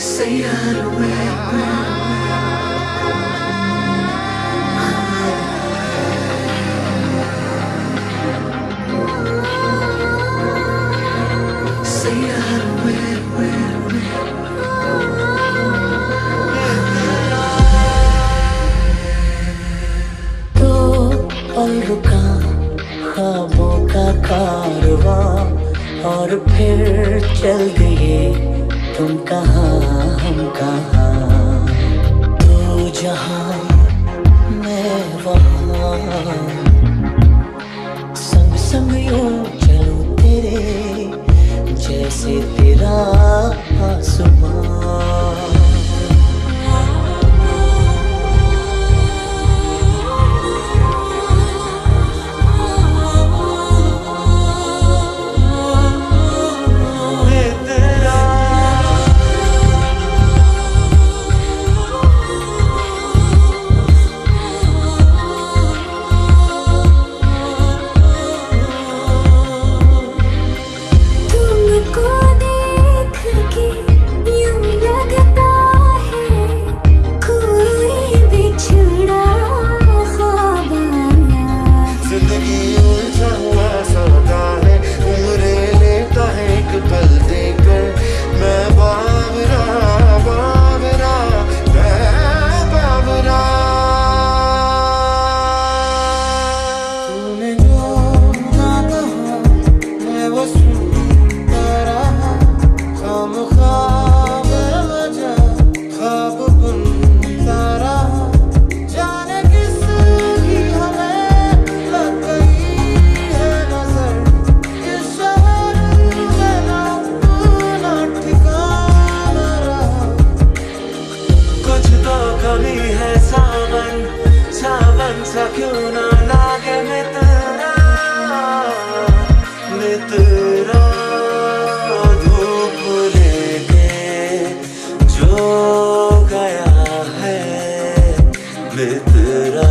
Say I don't Say I don't तो पल रुका ख्वाबों का कारवां और फिर चल दिए तुम कहा, हम कहा? तू जहाँ, मैं वहाँ। संग संग यूँ चलो तेरे जैसे तेरा आसमां कभी है सावन? सावन सा क्यों ना लागे मितना? मित्रा धूप लेके जो गया है मित्रा